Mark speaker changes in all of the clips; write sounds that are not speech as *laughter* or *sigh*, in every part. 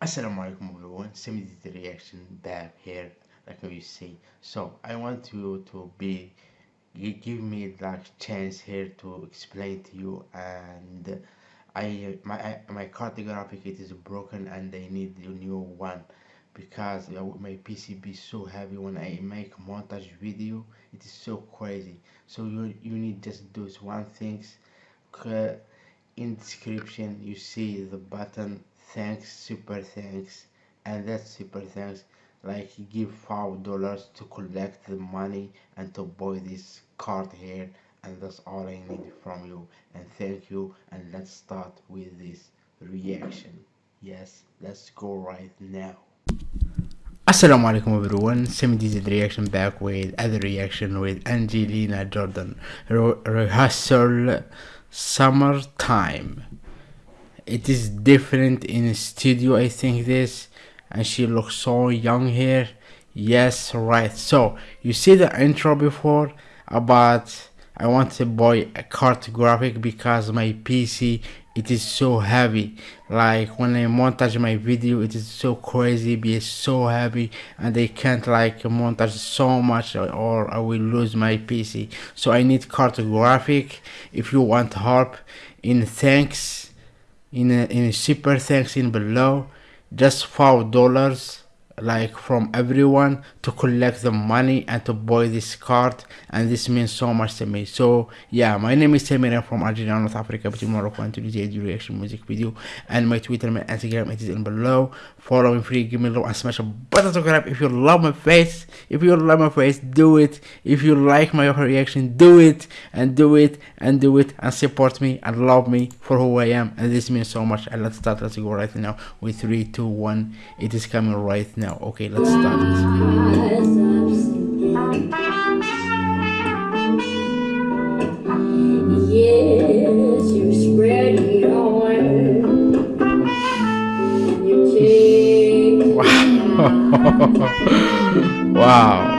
Speaker 1: Assalamu alaikum everyone, semi the reaction back here like you see. So I want you to be you give me like chance here to explain to you and I my my card graphic it is broken and I need a new one because my PCB is so heavy. When I make montage video it is so crazy. So you you need just those one things. In description you see the button thanks super thanks and that super thanks like give five dollars to collect the money and to buy this card here and that's all I need from you. And thank you and let's start with this reaction. Yes let's go right now. Assalamu alaikum everyone, Semi did reaction back with other reaction with Angelina Jordan. Re rehearsal summertime it is different in studio i think this. And she looks so young here. Yes right. So you see the intro before about i want to buy a card graphic because my pc it is so heavy. Like when i montage my video it is so crazy be so heavy. And i can't like montage so much or i will lose my pc so i need card graphic. If you want help in thanks in a, in a super thanks in below just five dollars like from everyone to collect the money and to buy this card and this means so much to me. So yeah my name is Samir from Algeria North Africa between Morocco and Tunisia. Do reaction music video and my Twitter my Instagram it is in below. Follow me free give me a love and smash a button to subscribe. If you love my face if you love my face do it. If you like my reaction do it and do it and do it and support me and love me for who I am. And this means so much. And let's start let's go right now with three two one. It is coming right now now. Okay, let's start. Yes, you spread *laughs* it. Wow. *laughs* wow.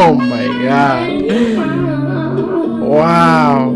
Speaker 1: Oh my god. Wow.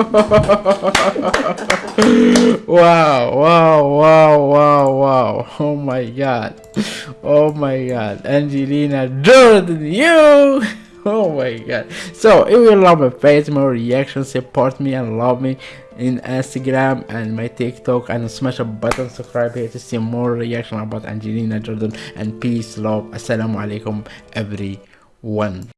Speaker 1: *laughs* wow, wow, wow, wow, wow. Oh my god. Oh my god. Angelina Jordan, you! *laughs* Oh my god. So if you love my face, my reaction, support me and love me in Instagram and my TikTok and smash a button subscribe here to see more reaction about Angelina Jordan and peace, love. Assalamu alaikum everyone.